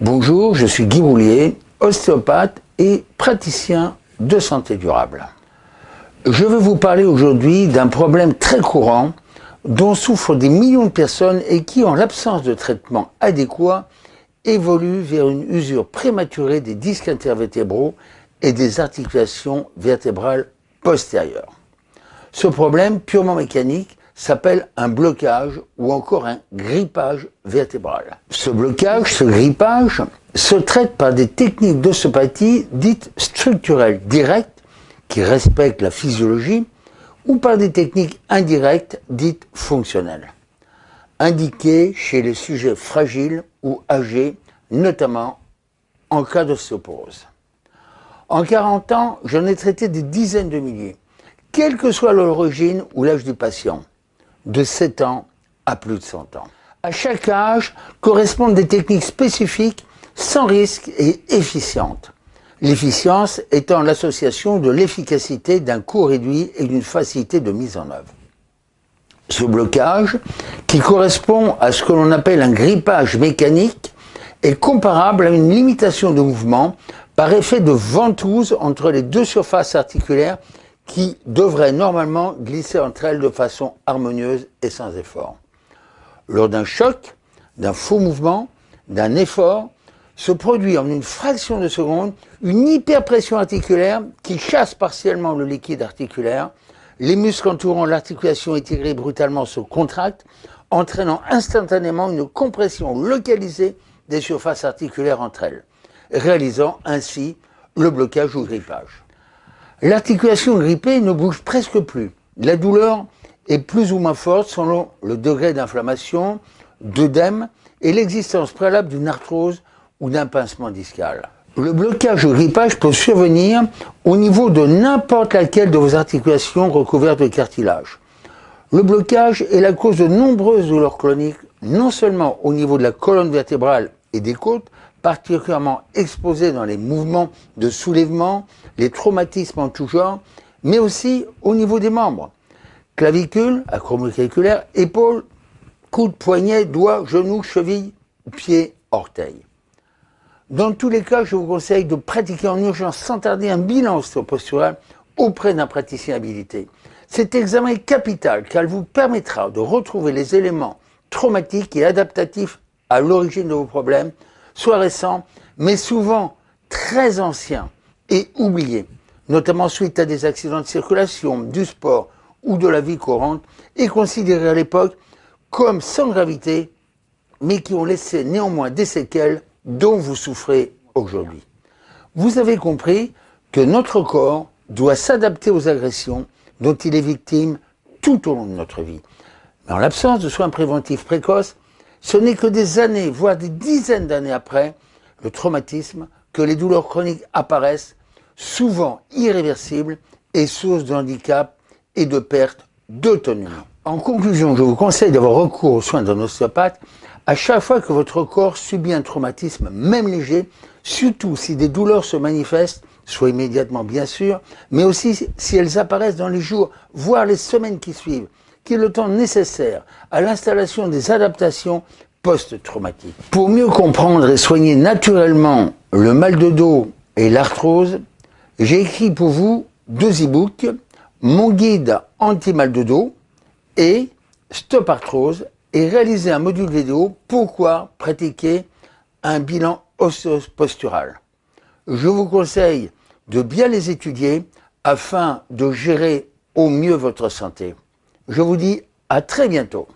Bonjour, je suis Guy Roulier, ostéopathe et praticien de santé durable. Je veux vous parler aujourd'hui d'un problème très courant dont souffrent des millions de personnes et qui, en l'absence de traitement adéquat, évolue vers une usure prématurée des disques intervertébraux et des articulations vertébrales postérieures. Ce problème purement mécanique s'appelle un blocage ou encore un grippage vertébral. Ce blocage, ce grippage, se traite par des techniques d'ostéopathie dites structurelles directes qui respectent la physiologie ou par des techniques indirectes dites fonctionnelles, indiquées chez les sujets fragiles ou âgés, notamment en cas d'ostéoporose. En 40 ans, j'en ai traité des dizaines de milliers, quelle que soit l'origine ou l'âge du patient de 7 ans à plus de 100 ans. À chaque âge correspondent des techniques spécifiques sans risque et efficientes. L'efficience étant l'association de l'efficacité d'un coût réduit et d'une facilité de mise en œuvre. Ce blocage, qui correspond à ce que l'on appelle un grippage mécanique, est comparable à une limitation de mouvement par effet de ventouse entre les deux surfaces articulaires qui devraient normalement glisser entre elles de façon harmonieuse et sans effort. Lors d'un choc, d'un faux mouvement, d'un effort, se produit en une fraction de seconde une hyperpression articulaire qui chasse partiellement le liquide articulaire, les muscles entourant l'articulation étirée brutalement se contractent, entraînant instantanément une compression localisée des surfaces articulaires entre elles, réalisant ainsi le blocage ou grippage. L'articulation grippée ne bouge presque plus. La douleur est plus ou moins forte selon le degré d'inflammation, d'œdème et l'existence préalable d'une arthrose ou d'un pincement discal. Le blocage ou grippage peut survenir au niveau de n'importe laquelle de vos articulations recouvertes de cartilage. Le blocage est la cause de nombreuses douleurs chroniques, non seulement au niveau de la colonne vertébrale et des côtes, particulièrement exposés dans les mouvements de soulèvement, les traumatismes en tout genre, mais aussi au niveau des membres. Clavicule, acromiocaviculaire, épaules, coude, poignet, doigts, genoux, chevilles, pieds, orteils. Dans tous les cas, je vous conseille de pratiquer en urgence sans tarder un bilan ostéopostural auprès d'un praticien habilité. Cet examen est capital car il vous permettra de retrouver les éléments traumatiques et adaptatifs à l'origine de vos problèmes soit récents, mais souvent très anciens et oubliés, notamment suite à des accidents de circulation, du sport ou de la vie courante, et considérés à l'époque comme sans gravité, mais qui ont laissé néanmoins des séquelles dont vous souffrez aujourd'hui. Vous avez compris que notre corps doit s'adapter aux agressions dont il est victime tout au long de notre vie. Mais en l'absence de soins préventifs précoces, ce n'est que des années, voire des dizaines d'années après le traumatisme, que les douleurs chroniques apparaissent, souvent irréversibles et source de handicap et de perte d'autonomie. En conclusion, je vous conseille d'avoir recours aux soins d'un ostéopathe à chaque fois que votre corps subit un traumatisme, même léger, surtout si des douleurs se manifestent, soit immédiatement bien sûr, mais aussi si elles apparaissent dans les jours, voire les semaines qui suivent, est le temps nécessaire à l'installation des adaptations post-traumatiques. Pour mieux comprendre et soigner naturellement le mal de dos et l'arthrose, j'ai écrit pour vous deux e-books, mon guide anti-mal de dos et Stop Arthrose et réalisé un module vidéo Pourquoi pratiquer un bilan osseo-postural. Je vous conseille de bien les étudier afin de gérer au mieux votre santé. Je vous dis à très bientôt.